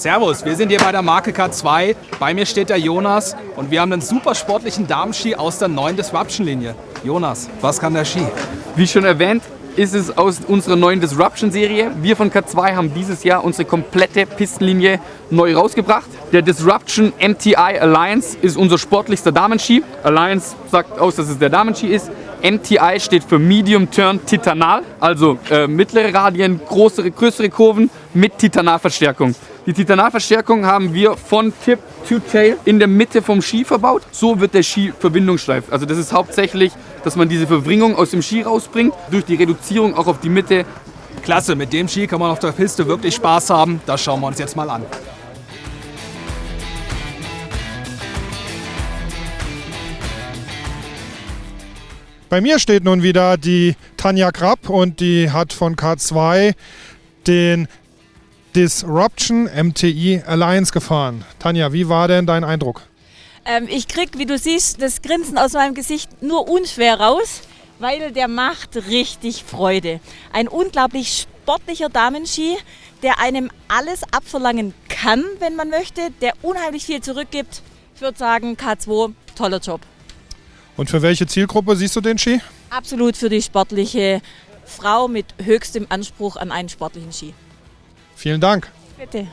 Servus, wir sind hier bei der Marke K2. Bei mir steht der Jonas und wir haben einen super sportlichen Damenski aus der neuen Disruption-Linie. Jonas, was kann der Ski? Wie schon erwähnt, ist es aus unserer neuen Disruption-Serie. Wir von K2 haben dieses Jahr unsere komplette Pistenlinie neu rausgebracht. Der Disruption MTI Alliance ist unser sportlichster Damenski. Alliance sagt aus, dass es der Damenski ist. MTI steht für Medium Turn Titanal, also äh, mittlere Radien, größere, größere Kurven mit Titanalverstärkung. Die Titanalverstärkung haben wir von Tip to Tail in der Mitte vom Ski verbaut. So wird der Ski verbindungssteif. Also das ist hauptsächlich, dass man diese Verwringung aus dem Ski rausbringt, durch die Reduzierung auch auf die Mitte. Klasse, mit dem Ski kann man auf der Piste wirklich Spaß haben. Das schauen wir uns jetzt mal an. Bei mir steht nun wieder die Tanja Krapp und die hat von K2 den Disruption MTI Alliance gefahren. Tanja, wie war denn dein Eindruck? Ähm, ich krieg, wie du siehst, das Grinsen aus meinem Gesicht nur unschwer raus, weil der macht richtig Freude. Ein unglaublich sportlicher Damenski, der einem alles abverlangen kann, wenn man möchte, der unheimlich viel zurückgibt. Ich würde sagen, K2, toller Job. Und für welche Zielgruppe siehst du den Ski? Absolut für die sportliche Frau mit höchstem Anspruch an einen sportlichen Ski. Vielen Dank. Bitte.